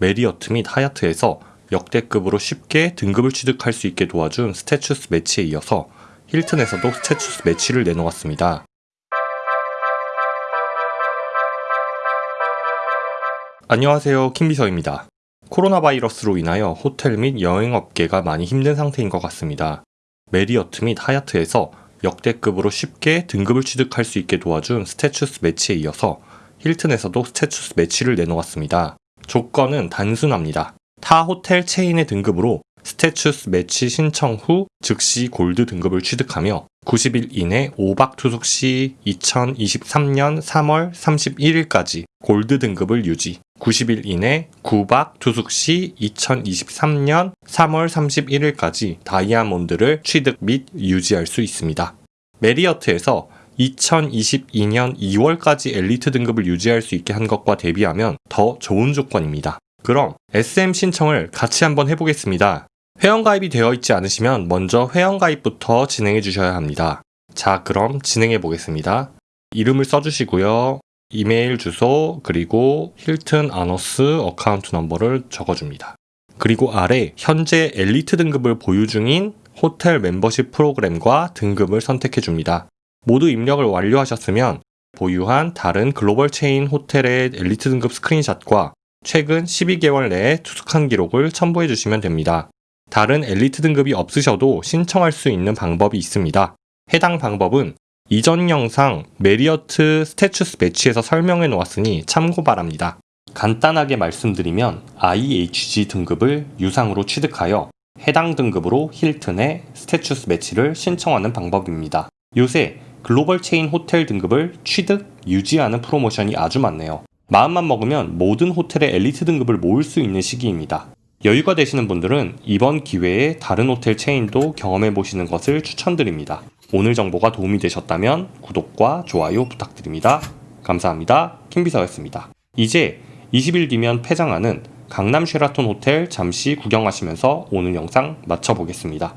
메리어트 및 하얏트에서 역대급으로 쉽게 등급을 취득할 수 있게 도와준 status match에 이어서 힐튼에서도 status match를 내놓았습니다. 안녕하세요. 킴비서입니다. 코로나 바이러스로 인하여 호텔 및 여행업계가 많이 힘든 상태인 것 같습니다. 메리어트 및 하얏트에서 역대급으로 쉽게 등급을 취득할 수 있게 도와준 status match에 이어서 힐튼에서도 status match를 내놓았습니다. 조건은 단순합니다. 타 호텔 체인의 등급으로 status match 신청 후 즉시 골드 등급을 취득하며 90일 이내 5박 투숙 시 2023년 3월 31일까지 골드 등급을 유지, 90일 이내 9박 투숙 시 2023년 3월 31일까지 다이아몬드를 취득 및 유지할 수 있습니다. 메리어트에서 2022년 2월까지 엘리트 등급을 유지할 수 있게 한 것과 대비하면 더 좋은 조건입니다. 그럼 SM 신청을 같이 한번 해보겠습니다. 회원가입이 되어 있지 않으시면 먼저 회원가입부터 진행해 주셔야 합니다. 자, 그럼 진행해 보겠습니다. 이름을 써주시고요. 이메일 주소, 그리고 힐튼 아너스 account number를 적어줍니다. 그리고 아래 현재 엘리트 등급을 보유 중인 호텔 멤버십 프로그램과 등급을 선택해 줍니다. 모두 입력을 완료하셨으면 보유한 다른 글로벌 체인 호텔의 엘리트 등급 스크린샷과 최근 12개월 내에 투숙한 기록을 첨부해 주시면 됩니다. 다른 엘리트 등급이 없으셔도 신청할 수 있는 방법이 있습니다. 해당 방법은 이전 영상 메리어트 status match에서 설명해 놓았으니 참고 바랍니다. 간단하게 말씀드리면 IHG 등급을 유상으로 취득하여 해당 등급으로 힐튼의 status match를 신청하는 방법입니다. 요새 글로벌 체인 호텔 등급을 취득, 유지하는 프로모션이 아주 많네요. 마음만 먹으면 모든 호텔의 엘리트 등급을 모을 수 있는 시기입니다. 여유가 되시는 분들은 이번 기회에 다른 호텔 체인도 경험해 보시는 것을 추천드립니다. 오늘 정보가 도움이 되셨다면 구독과 좋아요 부탁드립니다. 감사합니다. 킴비서였습니다. 이제 20일 뒤면 폐장하는 강남 쉐라톤 호텔 잠시 구경하시면서 오늘 영상 마쳐보겠습니다.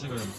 지금 음.